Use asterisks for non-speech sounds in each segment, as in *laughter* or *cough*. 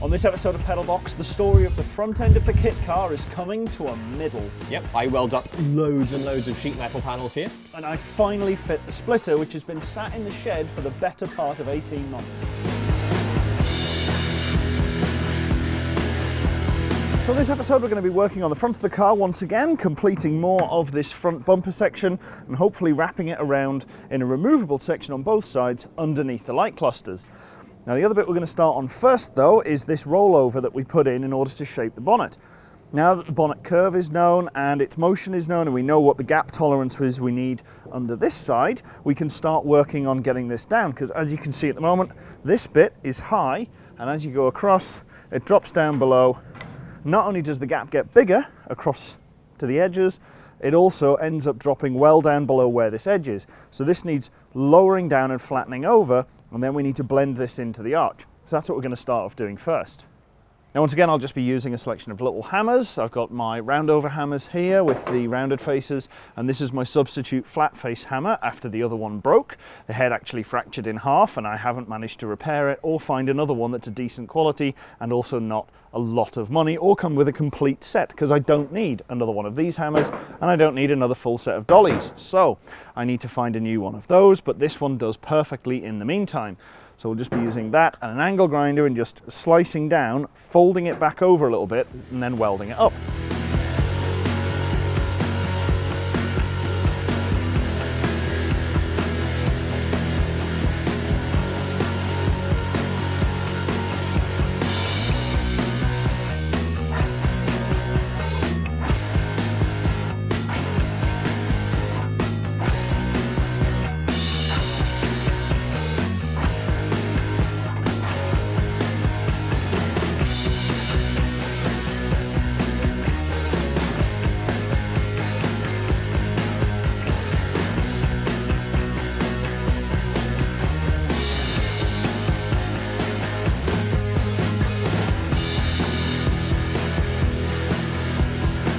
On this episode of Pedal Box, the story of the front end of the kit car is coming to a middle. Yep, I weld up loads and loads of sheet metal panels here. And I finally fit the splitter, which has been sat in the shed for the better part of 18 months. So this episode we're going to be working on the front of the car once again, completing more of this front bumper section and hopefully wrapping it around in a removable section on both sides underneath the light clusters. Now the other bit we're going to start on first though is this rollover that we put in in order to shape the bonnet. Now that the bonnet curve is known and its motion is known and we know what the gap tolerance is we need under this side, we can start working on getting this down because as you can see at the moment, this bit is high and as you go across, it drops down below. Not only does the gap get bigger across to the edges, it also ends up dropping well down below where this edge is. So this needs lowering down and flattening over, and then we need to blend this into the arch. So that's what we're going to start off doing first. Now once again I'll just be using a selection of little hammers. I've got my round over hammers here with the rounded faces and this is my substitute flat face hammer after the other one broke. The head actually fractured in half and I haven't managed to repair it or find another one that's a decent quality and also not a lot of money or come with a complete set because I don't need another one of these hammers and I don't need another full set of dollies. So I need to find a new one of those but this one does perfectly in the meantime. So we'll just be using that and an angle grinder and just slicing down, folding it back over a little bit and then welding it up.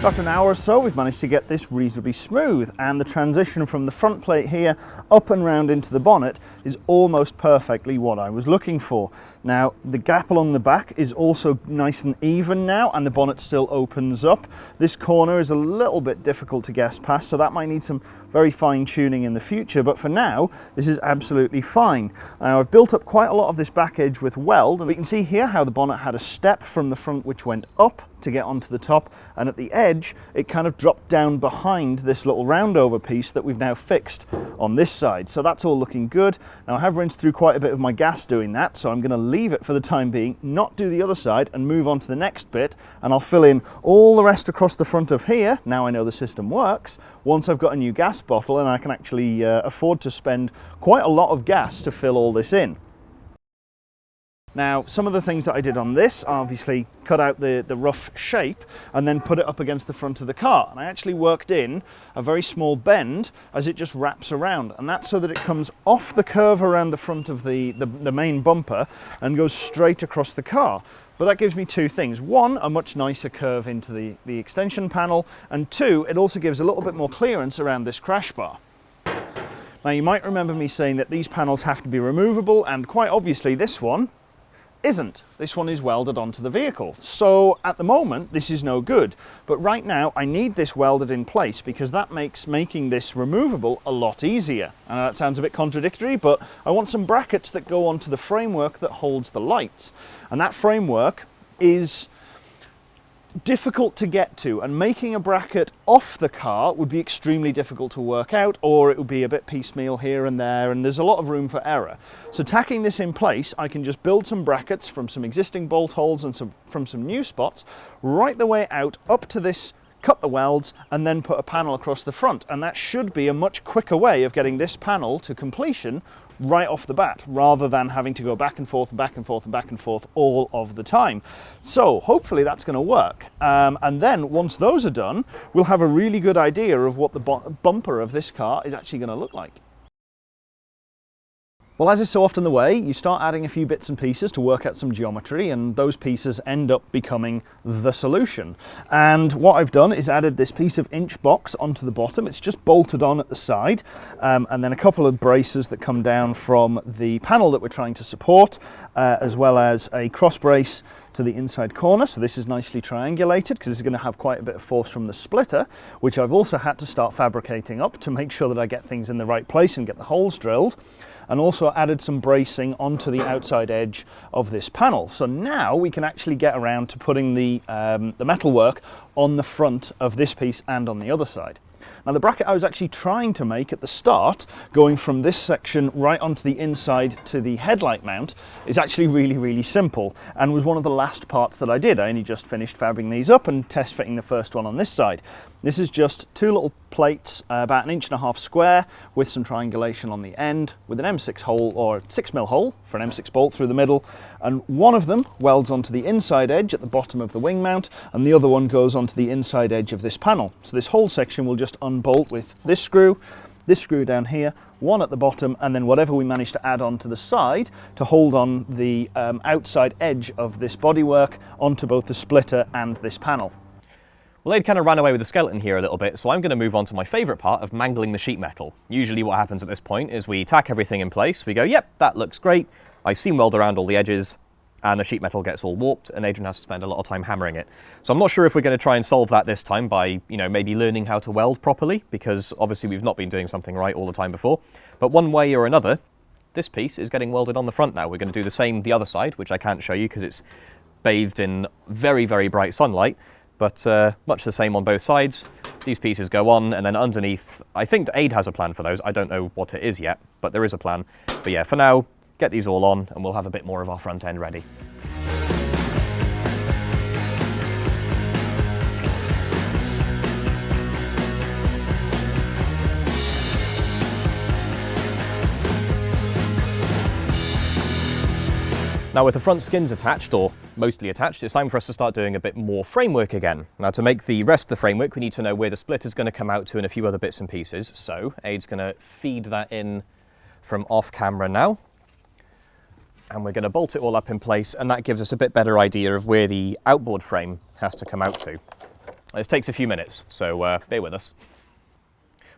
After an hour or so, we've managed to get this reasonably smooth. And the transition from the front plate here up and round into the bonnet is almost perfectly what I was looking for. Now, the gap along the back is also nice and even now and the bonnet still opens up. This corner is a little bit difficult to guess past, so that might need some very fine tuning in the future, but for now, this is absolutely fine. Now, I've built up quite a lot of this back edge with weld, and we can see here how the bonnet had a step from the front which went up to get onto the top and at the edge it kind of dropped down behind this little roundover piece that we've now fixed on this side so that's all looking good now I have rinsed through quite a bit of my gas doing that so I'm going to leave it for the time being not do the other side and move on to the next bit and I'll fill in all the rest across the front of here. Now I know the system works. Once I've got a new gas bottle and I can actually uh, afford to spend quite a lot of gas to fill all this in now, some of the things that I did on this, obviously cut out the, the rough shape and then put it up against the front of the car. And I actually worked in a very small bend as it just wraps around. And that's so that it comes off the curve around the front of the, the, the main bumper and goes straight across the car. But that gives me two things. One, a much nicer curve into the, the extension panel. And two, it also gives a little bit more clearance around this crash bar. Now you might remember me saying that these panels have to be removable and quite obviously this one isn't. This one is welded onto the vehicle. So at the moment, this is no good. But right now, I need this welded in place because that makes making this removable a lot easier. And that sounds a bit contradictory, but I want some brackets that go onto the framework that holds the lights. And that framework is difficult to get to and making a bracket off the car would be extremely difficult to work out or it would be a bit piecemeal here and there and there's a lot of room for error. So tacking this in place I can just build some brackets from some existing bolt holes and some, from some new spots right the way out up to this cut the welds and then put a panel across the front and that should be a much quicker way of getting this panel to completion right off the bat rather than having to go back and forth and back and forth and back and forth all of the time. So hopefully that's going to work. Um, and then once those are done, we'll have a really good idea of what the bumper of this car is actually going to look like. Well, as is so often the way, you start adding a few bits and pieces to work out some geometry, and those pieces end up becoming the solution. And what I've done is added this piece of inch box onto the bottom. It's just bolted on at the side, um, and then a couple of braces that come down from the panel that we're trying to support, uh, as well as a cross brace to the inside corner. So this is nicely triangulated because it's going to have quite a bit of force from the splitter, which I've also had to start fabricating up to make sure that I get things in the right place and get the holes drilled and also added some bracing onto the outside edge of this panel. So now we can actually get around to putting the, um, the metalwork on the front of this piece and on the other side. Now the bracket I was actually trying to make at the start, going from this section right onto the inside to the headlight mount, is actually really, really simple and was one of the last parts that I did. I only just finished fabbing these up and test fitting the first one on this side. This is just two little plates, uh, about an inch and a half square, with some triangulation on the end, with an M6 hole or 6mm hole for an M6 bolt through the middle, and one of them welds onto the inside edge at the bottom of the wing mount, and the other one goes onto the inside edge of this panel. So this whole section will just unbolt with this screw, this screw down here, one at the bottom, and then whatever we manage to add on to the side to hold on the um, outside edge of this bodywork onto both the splitter and this panel. Well, they'd kind of ran away with the skeleton here a little bit, so I'm going to move on to my favourite part of mangling the sheet metal. Usually what happens at this point is we tack everything in place, we go, yep, that looks great, I seam weld around all the edges, and the sheet metal gets all warped, and Adrian has to spend a lot of time hammering it. So I'm not sure if we're going to try and solve that this time by, you know, maybe learning how to weld properly, because obviously we've not been doing something right all the time before. But one way or another, this piece is getting welded on the front now. We're going to do the same the other side, which I can't show you because it's bathed in very, very bright sunlight but uh, much the same on both sides. These pieces go on, and then underneath, I think Aid has a plan for those. I don't know what it is yet, but there is a plan. But yeah, for now, get these all on, and we'll have a bit more of our front end ready. Now with the front skins attached, or mostly attached, it's time for us to start doing a bit more framework again. Now to make the rest of the framework, we need to know where the split is going to come out to and a few other bits and pieces. So Aid's going to feed that in from off camera now. And we're going to bolt it all up in place and that gives us a bit better idea of where the outboard frame has to come out to. This takes a few minutes, so uh, bear with us.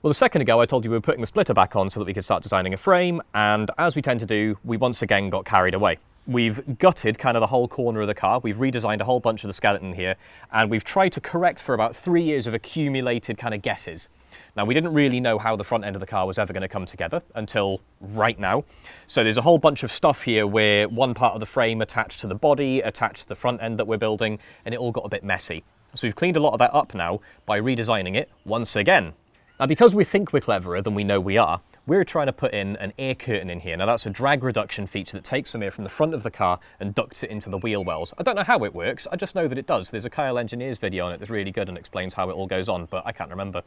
Well, a second ago I told you we were putting the splitter back on so that we could start designing a frame, and as we tend to do, we once again got carried away. We've gutted kind of the whole corner of the car. We've redesigned a whole bunch of the skeleton here, and we've tried to correct for about three years of accumulated kind of guesses. Now, we didn't really know how the front end of the car was ever going to come together until right now. So there's a whole bunch of stuff here where one part of the frame attached to the body, attached to the front end that we're building, and it all got a bit messy. So we've cleaned a lot of that up now by redesigning it once again. Now, because we think we're cleverer than we know we are, we're trying to put in an air curtain in here. Now that's a drag reduction feature that takes some air from the front of the car and ducts it into the wheel wells. I don't know how it works, I just know that it does. There's a Kyle Engineers video on it that's really good and explains how it all goes on, but I can't remember.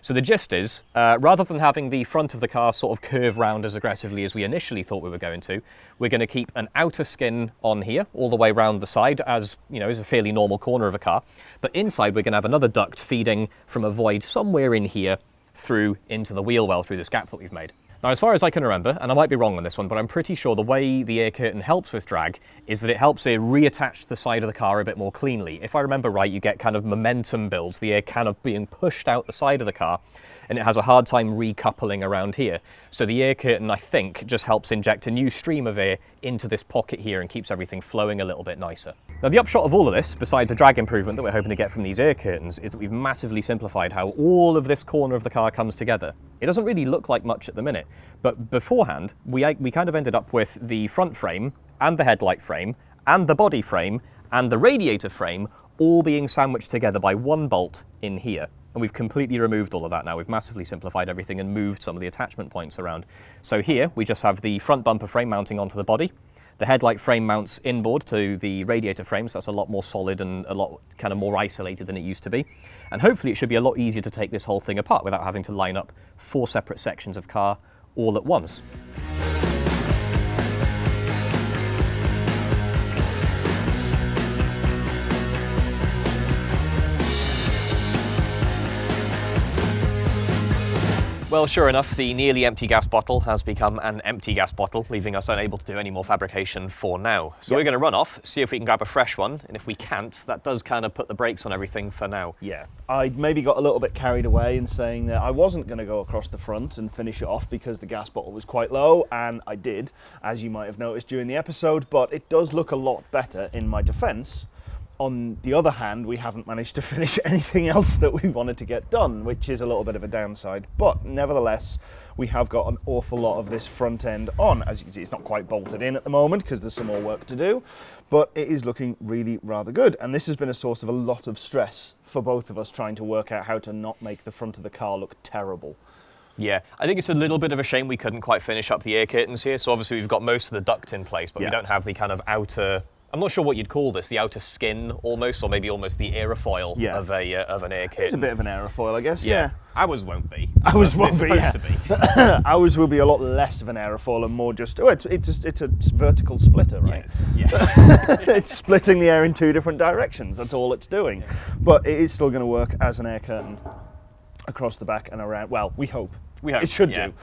So the gist is, uh, rather than having the front of the car sort of curve round as aggressively as we initially thought we were going to, we're going to keep an outer skin on here all the way round the side as, you know, is a fairly normal corner of a car. But inside we're going to have another duct feeding from a void somewhere in here through into the wheel well through this gap that we've made. Now, as far as I can remember, and I might be wrong on this one, but I'm pretty sure the way the air curtain helps with drag is that it helps it reattach the side of the car a bit more cleanly. If I remember right, you get kind of momentum builds, the air kind of being pushed out the side of the car, and it has a hard time recoupling around here. So the air curtain, I think, just helps inject a new stream of air into this pocket here and keeps everything flowing a little bit nicer. Now the upshot of all of this, besides a drag improvement that we're hoping to get from these air curtains, is that we've massively simplified how all of this corner of the car comes together. It doesn't really look like much at the minute, but beforehand, we, we kind of ended up with the front frame and the headlight frame and the body frame and the radiator frame all being sandwiched together by one bolt in here. And we've completely removed all of that now. We've massively simplified everything and moved some of the attachment points around. So here we just have the front bumper frame mounting onto the body. The headlight frame mounts inboard to the radiator frame, so that's a lot more solid and a lot kind of more isolated than it used to be. And hopefully it should be a lot easier to take this whole thing apart without having to line up four separate sections of car all at once. Well, sure enough, the nearly empty gas bottle has become an empty gas bottle, leaving us unable to do any more fabrication for now. So Yep. we're going to run off, see if we can grab a fresh one, and if we can't, that does kind of put the brakes on everything for now. Yeah, I maybe got a little bit carried away in saying that I wasn't going to go across the front and finish it off because the gas bottle was quite low, and I did, as you might have noticed during the episode, but it does look a lot better in my defense. On the other hand, we haven't managed to *laughs* finish anything else that we wanted to get done, which is a little bit of a downside. But nevertheless, we have got an awful lot of this front end on. As you can see, it's not quite bolted in at the moment because there's some more work to do, but it is looking really rather good. And this has been a source of a lot of stress for both of us trying to work out how to not make the front of the car look terrible. Yeah, I think it's a little bit of a shame we couldn't quite finish up the air curtains here. So obviously we've got most of the duct in place, but Yeah. we don't have the kind of outer. I'm not sure what you'd call this, the outer skin almost, or maybe almost the aerofoil Yeah. of a uh, of an air curtain. It's a bit of an aerofoil, I guess. yeah. ours won't be. Ours won't be, supposed yeah. to be. *laughs* Ours will be a lot less of an aerofoil and more just, oh, it's, it's, a, it's a vertical splitter, right? Yeah. yeah. *laughs* it's splitting the air in two different directions. That's all it's doing. But it is still going to work as an air curtain across the back and around. Well, we hope. We hope, It should yeah. do.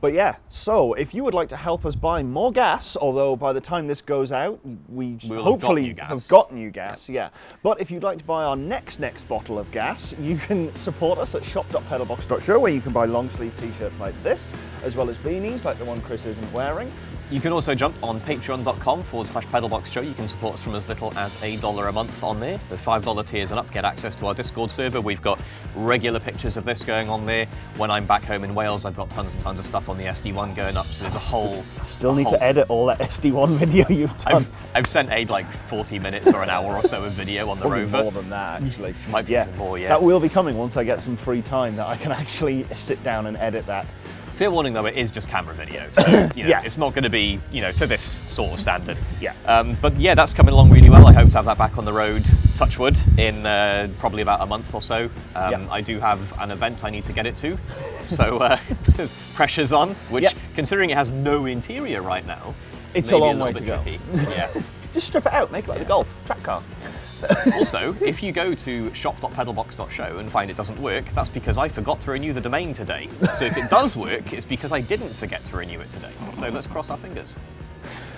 But yeah, so if you would like to help us buy more gas, although by the time this goes out, we We will have got hopefully have got new gas, yeah. But if you'd like to buy our next next bottle of gas, you *laughs* can support us at shop.pedalbox.show where you can buy long sleeve t-shirts like this, as well as beanies like the one Chris isn't wearing. You can also jump on patreon.com forward slash pedalbox show. You can support us from as little as a dollar a month on there. The $5 tiers and up get access to our Discord server. We've got regular pictures of this going on there. When I'm back home in Wales, I've got tons and tons of stuff on the SD1 going up. So there's a whole. Still a need whole- to edit all that SD1 *laughs* video you've done. I've, I've sent Aid like 40 minutes or an hour or so of video on the Probably rover. more than that, actually. Might be yeah. more, yeah. That will be coming once I get some free time that I can actually *laughs* sit down and edit that. Fair warning though, it is just camera video, so *coughs* you know, Yeah. it's not going to be you know to this sort of standard. Yeah. Um, but yeah, that's coming along really well. I hope to have that back on the road, touchwood, in uh, probably about a month or so. Um, Yeah. I do have an event I need to get it to, so uh, *laughs* pressure's on. Which, Yeah. considering it has no interior right now, It's a long little way bit to go. *laughs* Yeah. Just strip it out, make it like the golf track car. *laughs* also, if you go to shop.pedalbox.show and find it doesn't work, that's because I forgot to renew the domain today. So if it does work, it's because I didn't forget to renew it today. So let's cross our fingers.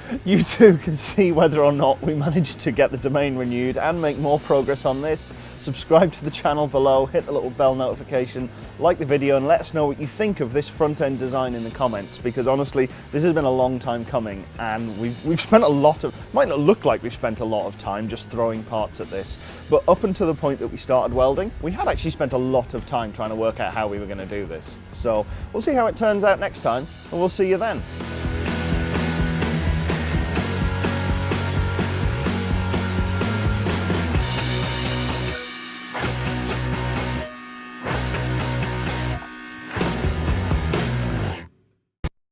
*laughs* You too can see whether or not we managed to get the domain renewed and make more progress on this. Subscribe to the channel below, hit the little bell notification, like the video, and let us know what you think of this front end design in the comments. Because honestly, this has been a long time coming, and we've we've spent a lot of. Might not look like we've spent a lot of time just throwing parts at this, but up until the point that we started welding, we had actually spent a lot of time trying to work out how we were going to do this. So we'll see how it turns out next time, and we'll see you then.